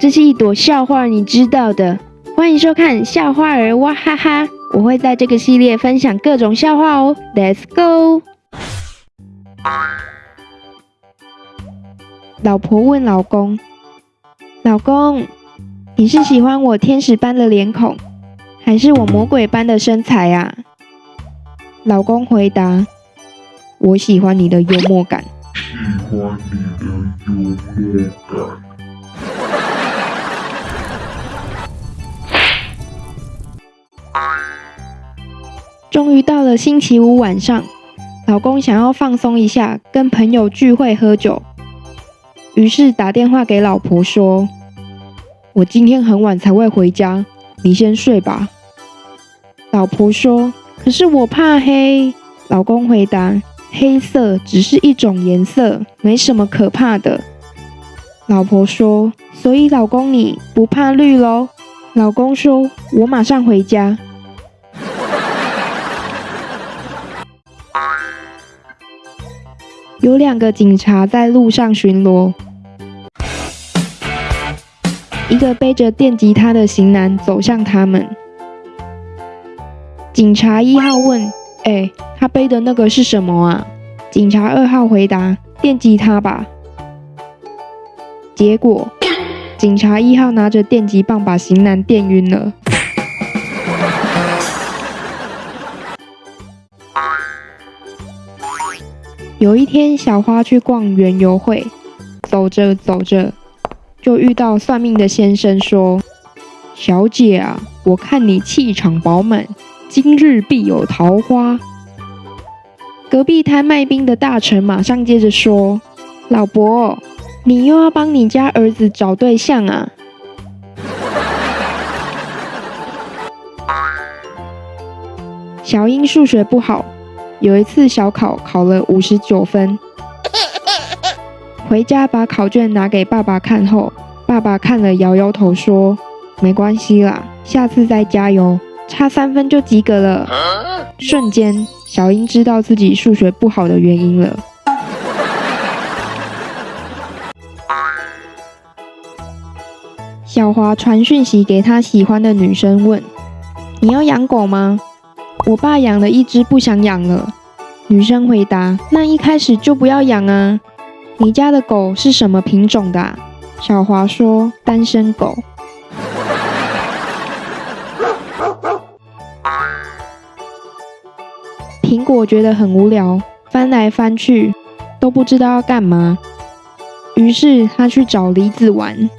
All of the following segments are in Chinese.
这是一朵笑话，你知道的。欢迎收看笑话儿哇哈哈，我会在这个系列分享各种笑话哦。Let's go。老婆问老公：“老公，你是喜欢我天使般的脸孔，还是我魔鬼般的身材啊？”老公回答：“我喜欢你的幽默感。”喜欢你的幽默感。终于到了星期五晚上，老公想要放松一下，跟朋友聚会喝酒，于是打电话给老婆说：“我今天很晚才会回家，你先睡吧。”老婆说：“可是我怕黑。”老公回答：“黑色只是一种颜色，没什么可怕的。”老婆说：“所以老公你不怕绿喽？”老公说：“我马上回家。”有两个警察在路上巡逻，一个背着电吉他的型男走向他们。警察一号问：“哎，他背的那个是什么啊？”警察二号回答：“电吉他吧。”结果，警察一号拿着电击棒把型男电晕了。有一天，小花去逛园游会，走着走着，就遇到算命的先生，说：“小姐啊，我看你气场饱满，今日必有桃花。”隔壁摊卖冰的大臣马上接着说：“老伯，你又要帮你家儿子找对象啊？”小英数学不好。有一次小考考了五十九分，回家把考卷拿给爸爸看后，爸爸看了摇摇头说：“没关系啦，下次再加油，差三分就及格了。”瞬间，小英知道自己数学不好的原因了。小华传讯息给他喜欢的女生问：“你要养狗吗？”我爸养了一只，不想养了。女生回答：“那一开始就不要养啊。”你家的狗是什么品种的？小华说：“单身狗。”苹果觉得很无聊，翻来翻去都不知道要干嘛，于是他去找梨子玩。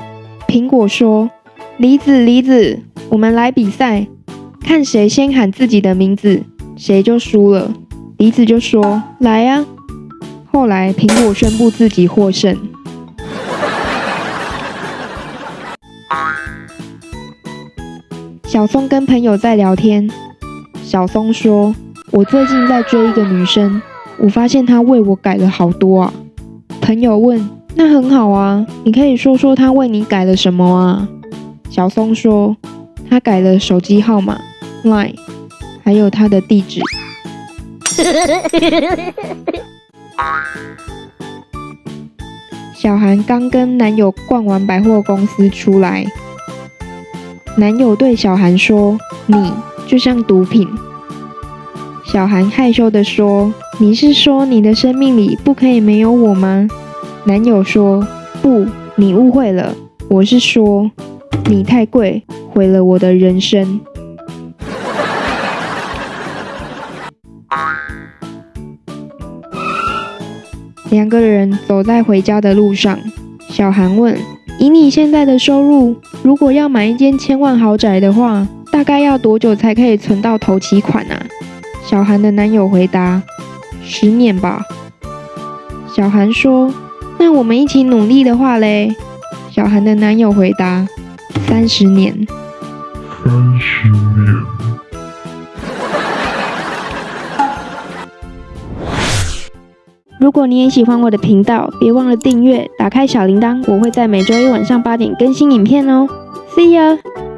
苹果说：“梨子，梨子，我们来比赛。”看谁先喊自己的名字，谁就输了。梨子就说：“来呀！”后来苹果宣布自己获胜。小松跟朋友在聊天，小松说：“我最近在追一个女生，我发现她为我改了好多啊。”朋友问：“那很好啊，你可以说说她为你改了什么啊？”小松说：“她改了手机号码。” line，还有他的地址。小韩刚跟男友逛完百货公司出来，男友对小韩说：“你就像毒品。”小韩害羞的说：“你是说你的生命里不可以没有我吗？”男友说：“不，你误会了，我是说你太贵，毁了我的人生。”两个人走在回家的路上，小韩问：“以你现在的收入，如果要买一间千万豪宅的话，大概要多久才可以存到头期款啊？”小韩的男友回答：“十年吧。”小韩说：“那我们一起努力的话嘞？”小韩的男友回答：“三十年。”三十年。如果你也喜欢我的频道，别忘了订阅，打开小铃铛，我会在每周一晚上八点更新影片哦。See you.。